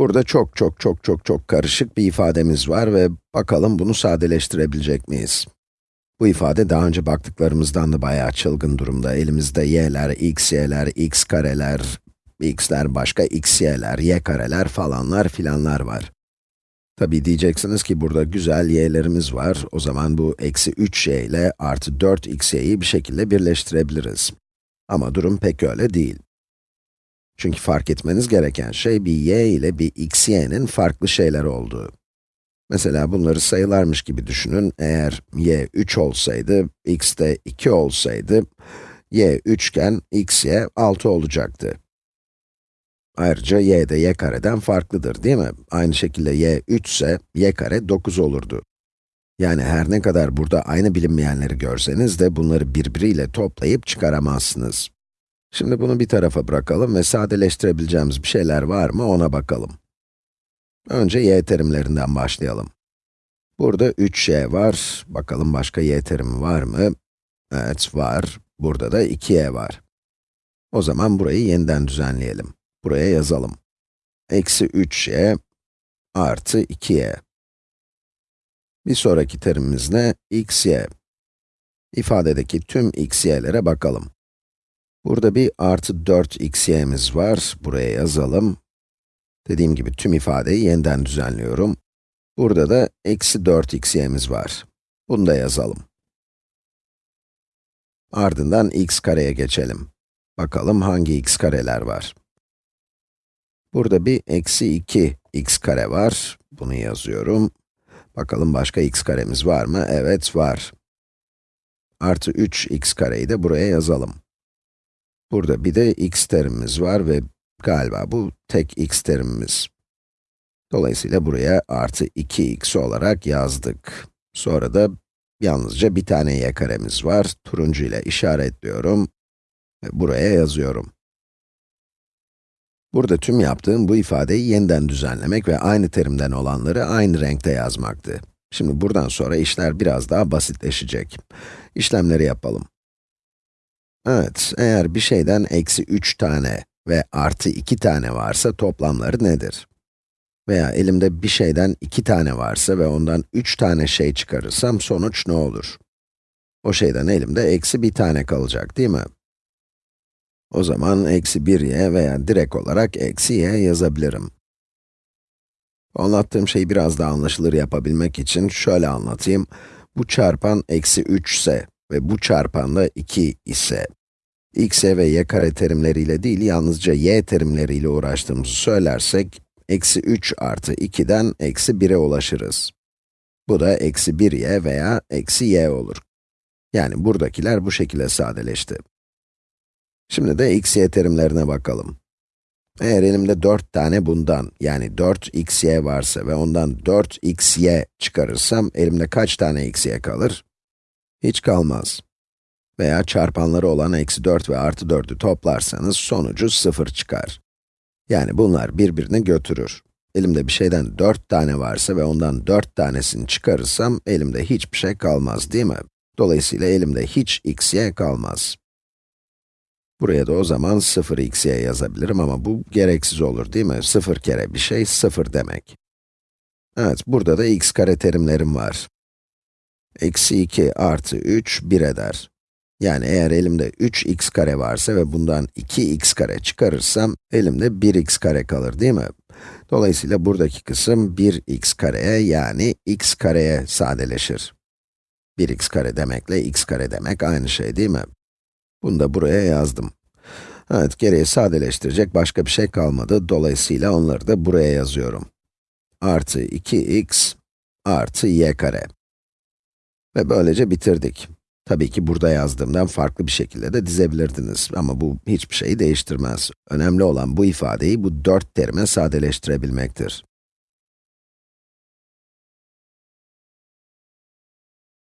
Burada çok çok çok çok çok karışık bir ifademiz var ve bakalım bunu sadeleştirebilecek miyiz? Bu ifade daha önce baktıklarımızdan da bayağı çılgın durumda. Elimizde y'ler, x y'ler, x kareler, x'ler başka x y'ler, y kareler falanlar filanlar var. Tabi diyeceksiniz ki burada güzel y'lerimiz var. O zaman bu eksi 3y ile artı 4xy'yi bir şekilde birleştirebiliriz. Ama durum pek öyle değil. Çünkü fark etmeniz gereken şey bir y ile bir xy'nin farklı şeyler olduğu. Mesela bunları sayılarmış gibi düşünün. Eğer y 3 olsaydı, x de 2 olsaydı, y 3 iken xy 6 olacaktı. Ayrıca y de y kareden farklıdır değil mi? Aynı şekilde y 3 ise y kare 9 olurdu. Yani her ne kadar burada aynı bilinmeyenleri görseniz de bunları birbiriyle toplayıp çıkaramazsınız. Şimdi bunu bir tarafa bırakalım ve sadeleştirebileceğimiz bir şeyler var mı ona bakalım. Önce y terimlerinden başlayalım. Burada 3y var. Bakalım başka y terimi var mı? Evet, var. Burada da 2y var. O zaman burayı yeniden düzenleyelim. Buraya yazalım. Eksi 3y artı 2y. Bir sonraki terimimiz ne? xy. İfadedeki tüm xy'lere bakalım. Burada bir artı 4xy'miz var. Buraya yazalım. Dediğim gibi tüm ifadeyi yeniden düzenliyorum. Burada da eksi 4xy'miz var. Bunu da yazalım. Ardından x kareye geçelim. Bakalım hangi x kareler var. Burada bir eksi 2 x kare var. Bunu yazıyorum. Bakalım başka x karemiz var mı? Evet, var. Artı 3 x kareyi de buraya yazalım. Burada bir de x terimimiz var ve galiba bu tek x terimimiz. Dolayısıyla buraya artı 2x olarak yazdık. Sonra da yalnızca bir tane y karemiz var. Turuncu ile işaretliyorum ve buraya yazıyorum. Burada tüm yaptığım bu ifadeyi yeniden düzenlemek ve aynı terimden olanları aynı renkte yazmaktı. Şimdi buradan sonra işler biraz daha basitleşecek. İşlemleri yapalım. Evet, eğer bir şeyden eksi 3 tane ve artı 2 tane varsa toplamları nedir? Veya elimde bir şeyden 2 tane varsa ve ondan 3 tane şey çıkarırsam sonuç ne olur? O şeyden elimde eksi bir tane kalacak değil mi? O zaman eksi 1y veya direkt olarak eksi y yazabilirim. Anlattığım şeyi biraz daha anlaşılır yapabilmek için şöyle anlatayım. Bu çarpan eksi 3 ise ve bu çarpan da 2 ise, x ve y kare terimleriyle değil, yalnızca y terimleriyle uğraştığımızı söylersek, eksi 3 artı 2'den eksi 1'e ulaşırız. Bu da eksi 1y veya eksi y olur. Yani buradakiler bu şekilde sadeleşti. Şimdi de x, y terimlerine bakalım. Eğer elimde 4 tane bundan, yani 4 x, y varsa ve ondan 4 x, y çıkarırsam, elimde kaç tane x, y kalır? Hiç kalmaz. Veya çarpanları olan eksi 4 ve artı 4'ü toplarsanız sonucu 0 çıkar. Yani bunlar birbirini götürür. Elimde bir şeyden 4 tane varsa ve ondan 4 tanesini çıkarırsam, elimde hiçbir şey kalmaz değil mi? Dolayısıyla elimde hiç x, y kalmaz. Buraya da o zaman 0xy yazabilirim ama bu gereksiz olur değil mi? 0 kere bir şey 0 demek. Evet, burada da x kare terimlerim var. Eksi 2 artı 3, 1 eder. Yani eğer elimde 3x kare varsa ve bundan 2x kare çıkarırsam, elimde 1x kare kalır değil mi? Dolayısıyla buradaki kısım 1x kareye yani x kareye sadeleşir. 1x kare demekle x kare demek aynı şey değil mi? Bunu da buraya yazdım. Evet, geriye sadeleştirecek başka bir şey kalmadı. Dolayısıyla onları da buraya yazıyorum. Artı 2x artı y kare. Ve böylece bitirdik. Tabii ki burada yazdığımdan farklı bir şekilde de dizebilirdiniz ama bu hiçbir şeyi değiştirmez. Önemli olan bu ifadeyi bu dört terime sadeleştirebilmektir.